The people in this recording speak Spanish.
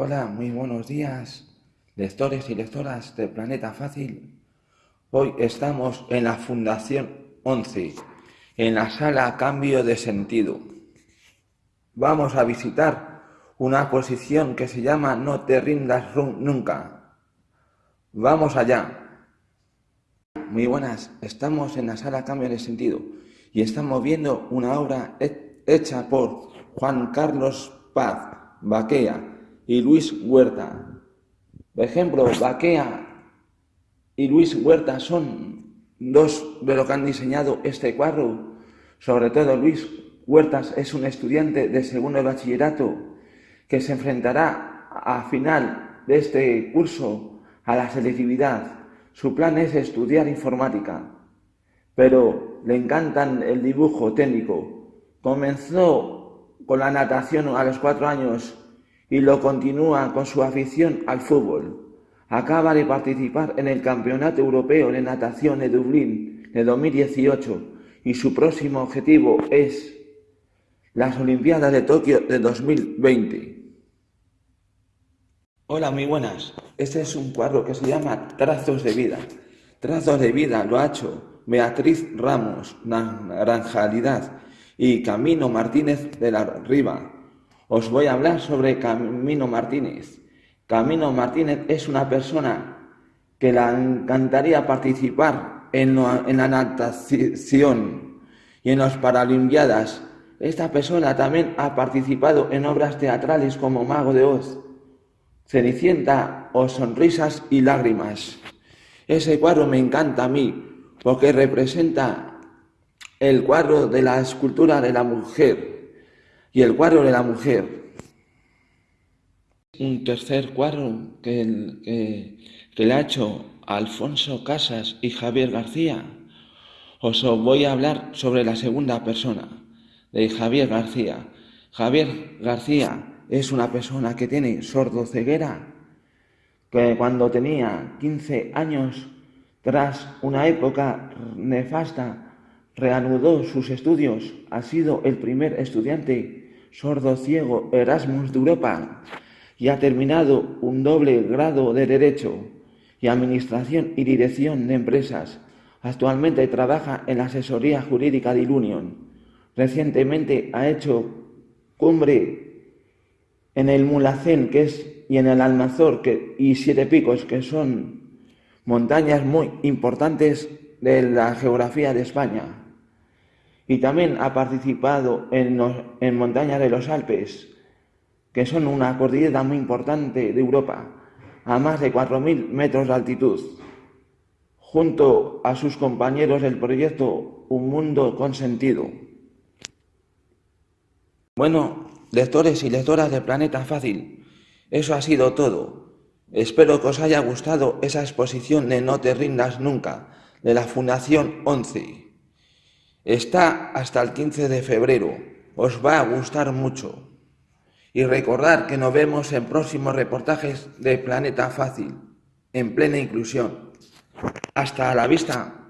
Hola, muy buenos días, lectores y lectoras de Planeta Fácil. Hoy estamos en la Fundación 11, en la sala Cambio de Sentido. Vamos a visitar una exposición que se llama No te rindas nunca. Vamos allá. Muy buenas, estamos en la sala Cambio de Sentido y estamos viendo una obra hecha por Juan Carlos Paz Baquea y Luis Huerta. Por ejemplo, Baquea y Luis Huerta son dos de los que han diseñado este cuadro. Sobre todo Luis Huertas es un estudiante de segundo bachillerato que se enfrentará a final de este curso a la selectividad. Su plan es estudiar informática, pero le encantan el dibujo técnico. Comenzó con la natación a los cuatro años y lo continúa con su afición al fútbol. Acaba de participar en el Campeonato Europeo de Natación de Dublín de 2018 y su próximo objetivo es las Olimpiadas de Tokio de 2020. Hola, muy buenas. Este es un cuadro que se llama Trazos de Vida. Trazos de Vida lo ha hecho Beatriz Ramos, Naranjalidad y Camino Martínez de la Riva os voy a hablar sobre Camino Martínez. Camino Martínez es una persona que le encantaría participar en, la natación y en las Paralimpiadas. Esta persona también ha participado en obras teatrales como Mago de Oz, Cenicienta o Sonrisas y Lágrimas. Ese cuadro me encanta a mí porque representa el cuadro de la escultura de la mujer y el cuadro de la mujer. Un tercer cuadro que, que, le ha hecho Alfonso Casas y Javier García. Os voy a hablar sobre la segunda persona, de Javier García. Javier García es una persona que tiene sordoceguera, que cuando tenía 15 años, tras una época nefasta reanudó sus estudios, ha sido el primer estudiante sordo ciego Erasmus de Europa y ha terminado un doble grado de Derecho y Administración y Dirección de Empresas. Actualmente trabaja en la asesoría jurídica de Ilunion. Recientemente ha hecho cumbre en el Mulacén que es, y en el Almazor y Siete Picos, que son montañas muy importantes de la geografía de España y también ha participado en, montañas de los Alpes, que son una cordillera muy importante de Europa, a más de 4.000 metros de altitud, junto a sus compañeros del proyecto Un Mundo con Sentido. Bueno, lectores y lectoras de Planeta Fácil, eso ha sido todo. Espero que os haya gustado esa exposición de No te rindas nunca, de la Fundación 11. Está hasta el 15 de febrero. Os va a gustar mucho. Y recordar que nos vemos en próximos reportajes de Planeta Fácil, en plena inclusión. Hasta la vista.